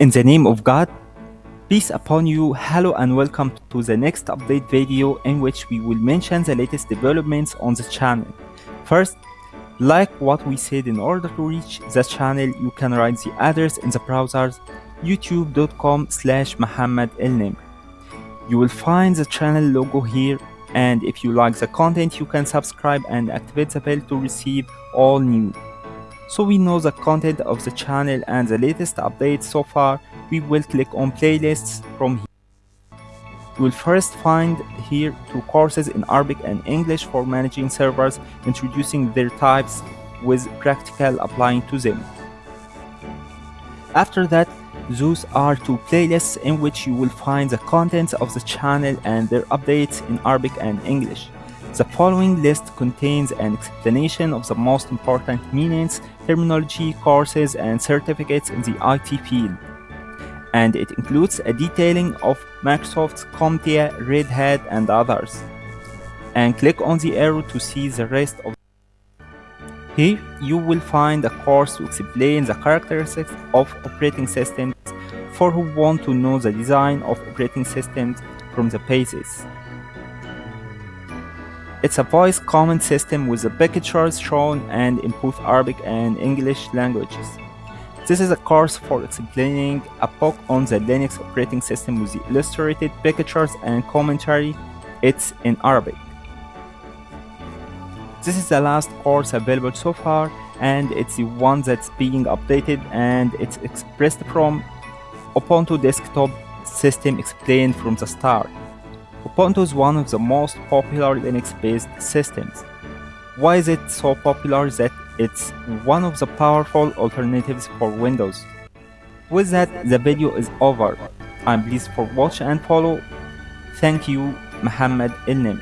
In the name of God, peace upon you, hello and welcome to the next update video in which we will mention the latest developments on the channel. First, like what we said in order to reach the channel, you can write the address in the browsers youtube.com slash mohammed You will find the channel logo here and if you like the content you can subscribe and activate the bell to receive all new so we know the content of the channel and the latest updates so far, we will click on playlists from here. You will first find here two courses in Arabic and English for managing servers, introducing their types with practical applying to them. After that, those are two playlists in which you will find the contents of the channel and their updates in Arabic and English. The following list contains an explanation of the most important meanings, terminology, courses, and certificates in the IT field. And it includes a detailing of Microsoft's CompTIA, Red Hat, and others. And click on the arrow to see the rest of here you will find a course to explain the characteristics of operating systems for who want to know the design of operating systems from the basis. It's a voice command system with the pictures shown and in both Arabic and English languages. This is a course for explaining a book on the Linux operating system with the illustrated pictures and commentary. It's in Arabic. This is the last course available so far and it's the one that's being updated and it's expressed from Ubuntu desktop system explained from the start. Ubuntu is one of the most popular Linux-based systems. Why is it so popular that it's one of the powerful alternatives for Windows? With that, the video is over. I'm pleased for watch and follow. Thank you, Mohammed Elnem.